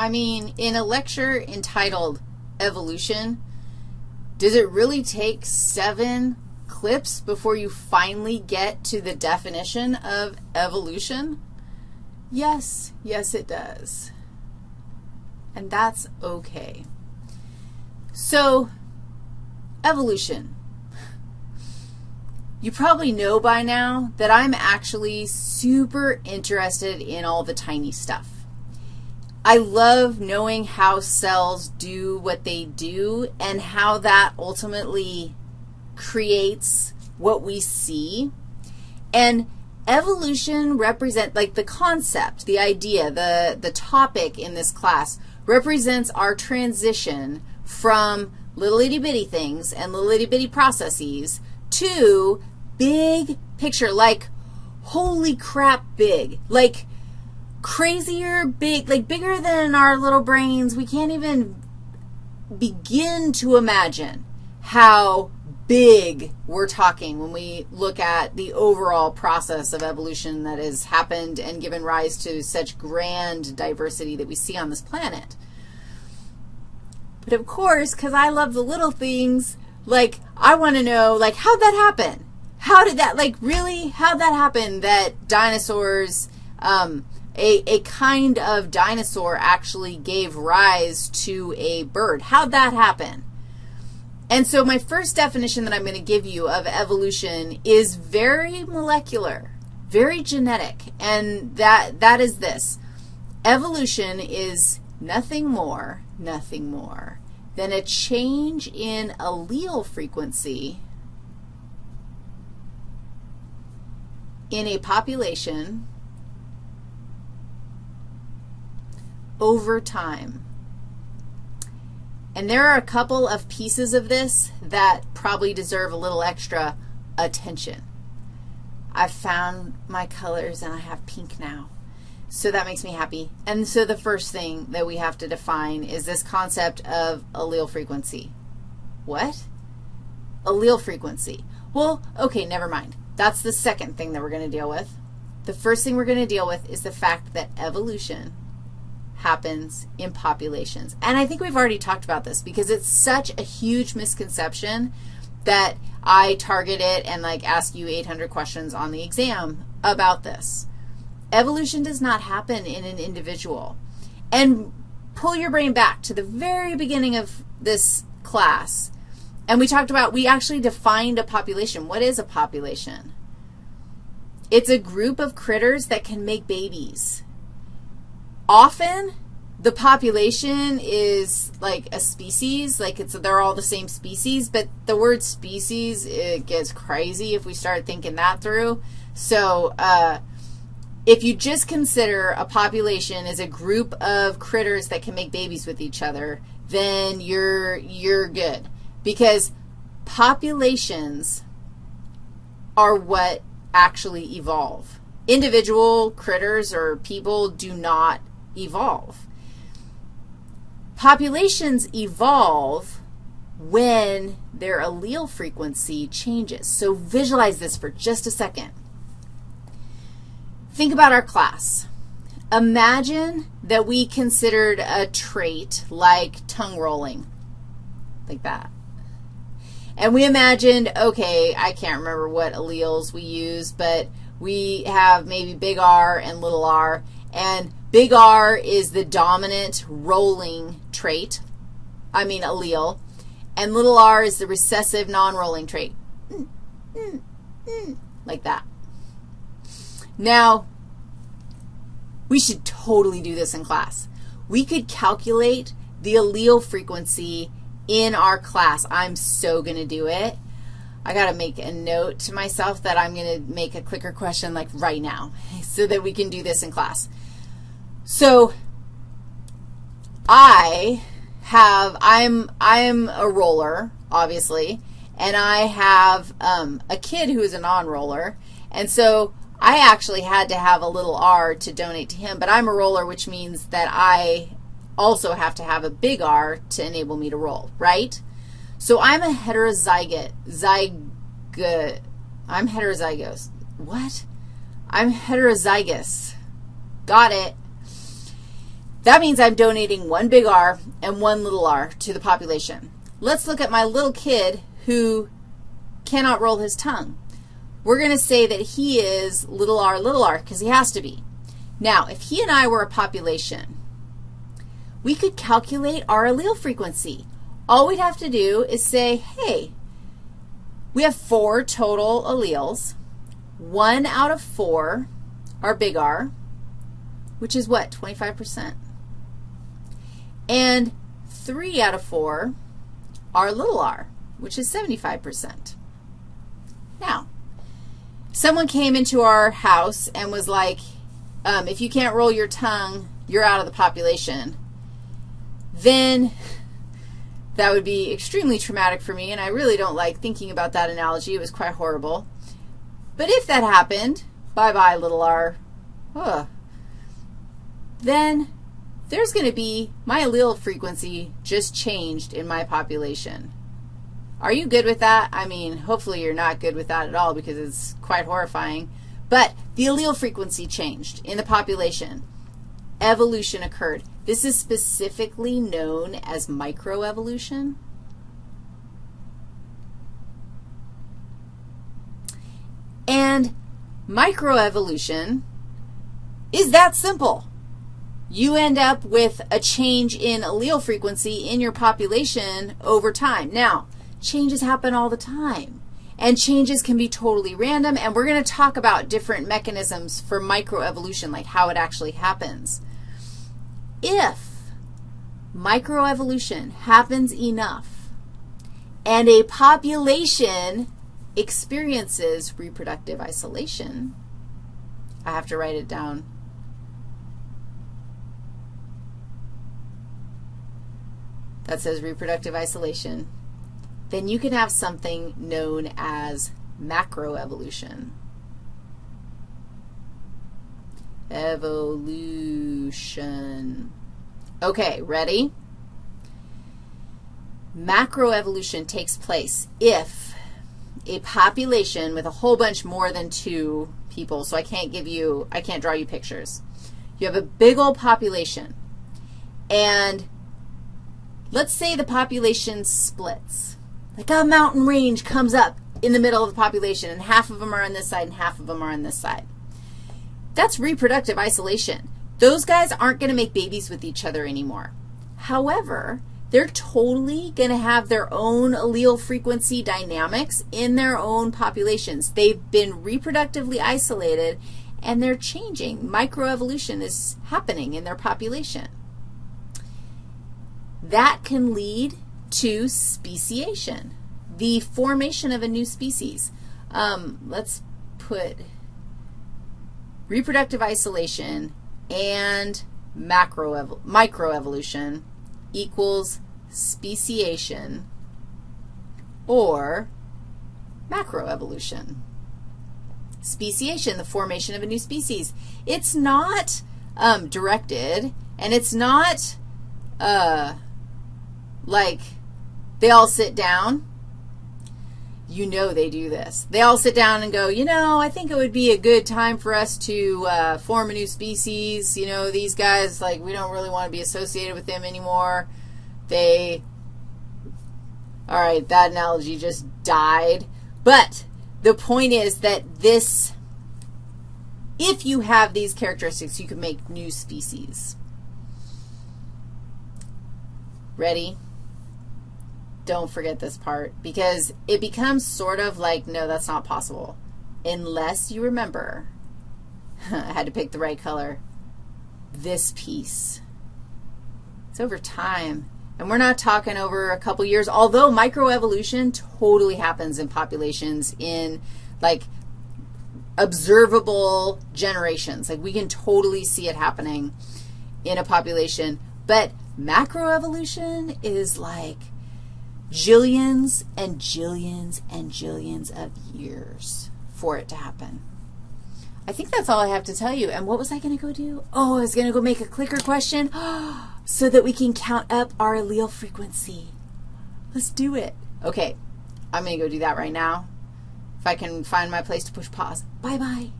I mean, in a lecture entitled Evolution, does it really take seven clips before you finally get to the definition of evolution? Yes, yes it does. And that's okay. So, evolution. You probably know by now that I'm actually super interested in all the tiny stuff. I love knowing how cells do what they do and how that ultimately creates what we see. And evolution represent like the concept, the idea, the, the topic in this class represents our transition from little itty bitty things and little itty bitty processes to big picture, like holy crap big, like crazier big, like bigger than our little brains. We can't even begin to imagine how big we're talking when we look at the overall process of evolution that has happened and given rise to such grand diversity that we see on this planet. But of course, because I love the little things, like I want to know, like, how'd that happen? How did that, like, really, how'd that happen that dinosaurs, um, a, a kind of dinosaur actually gave rise to a bird? How'd that happen? And so my first definition that I'm going to give you of evolution is very molecular, very genetic, and that, that is this. Evolution is nothing more, nothing more than a change in allele frequency in a population over time. And there are a couple of pieces of this that probably deserve a little extra attention. I've found my colors and I have pink now. So that makes me happy. And so the first thing that we have to define is this concept of allele frequency. What? Allele frequency. Well, okay, never mind. That's the second thing that we're going to deal with. The first thing we're going to deal with is the fact that evolution happens in populations. And I think we've already talked about this because it's such a huge misconception that I target it and, like, ask you 800 questions on the exam about this. Evolution does not happen in an individual. And pull your brain back to the very beginning of this class, and we talked about, we actually defined a population. What is a population? It's a group of critters that can make babies. Often, the population is like a species, like it's they're all the same species, but the word species, it gets crazy if we start thinking that through. So uh, if you just consider a population as a group of critters that can make babies with each other, then you're, you're good because populations are what actually evolve. Individual critters or people do not evolve. Populations evolve when their allele frequency changes. So visualize this for just a second. Think about our class. Imagine that we considered a trait like tongue rolling, like that. And we imagined, okay, I can't remember what alleles we use, but we have maybe big R and little r, and Big R is the dominant rolling trait, I mean allele, and little r is the recessive non-rolling trait, mm, mm, mm, like that. Now, we should totally do this in class. We could calculate the allele frequency in our class. I'm so going to do it. I got to make a note to myself that I'm going to make a clicker question like right now so that we can do this in class. So I have, I'm, I'm a roller, obviously, and I have um, a kid who is a non-roller, and so I actually had to have a little r to donate to him, but I'm a roller, which means that I also have to have a big R to enable me to roll, right? So I'm a heterozygote, zygote, I'm heterozygous. What? I'm heterozygous. Got it. That means I'm donating one big R and one little r to the population. Let's look at my little kid who cannot roll his tongue. We're going to say that he is little r, little r, because he has to be. Now, if he and I were a population, we could calculate our allele frequency. All we'd have to do is say, hey, we have four total alleles. One out of four are big R, which is what, 25%? And three out of four are little r, which is 75%. Now, someone came into our house and was like, um, if you can't roll your tongue, you're out of the population, then that would be extremely traumatic for me, and I really don't like thinking about that analogy. It was quite horrible. But if that happened, bye-bye, little r, ugh, then there's going to be, my allele frequency just changed in my population. Are you good with that? I mean, hopefully you're not good with that at all because it's quite horrifying. But the allele frequency changed in the population. Evolution occurred. This is specifically known as microevolution. And microevolution is that simple. You end up with a change in allele frequency in your population over time. Now, changes happen all the time, and changes can be totally random, and we're going to talk about different mechanisms for microevolution, like how it actually happens. If microevolution happens enough and a population experiences reproductive isolation, I have to write it down. That says reproductive isolation. Then you can have something known as macroevolution. Evolution. Okay, ready? Macroevolution takes place if a population with a whole bunch more than two people, so I can't give you, I can't draw you pictures. You have a big old population, and let's say the population splits. Like a mountain range comes up in the middle of the population, and half of them are on this side and half of them are on this side. That's reproductive isolation. Those guys aren't going to make babies with each other anymore. However, they're totally going to have their own allele frequency dynamics in their own populations. They've been reproductively isolated, and they're changing. Microevolution is happening in their population. That can lead to speciation, the formation of a new species. Um, let's put reproductive isolation and microevolution equals speciation or macroevolution. Speciation, the formation of a new species. It's not um, directed, and it's not uh, like they all sit down you know they do this. They all sit down and go, you know, I think it would be a good time for us to uh, form a new species. You know, these guys, like, we don't really want to be associated with them anymore. They, all right, that analogy just died. But the point is that this, if you have these characteristics, you can make new species. Ready? Don't forget this part because it becomes sort of like, no, that's not possible unless you remember, I had to pick the right color, this piece. It's over time. And we're not talking over a couple years, although microevolution totally happens in populations in, like, observable generations. Like, we can totally see it happening in a population. But macroevolution is like jillions and jillions and jillions of years for it to happen. I think that's all I have to tell you. And what was I going to go do? Oh, I was going to go make a clicker question so that we can count up our allele frequency. Let's do it. Okay, I'm going to go do that right now. If I can find my place to push pause. Bye-bye.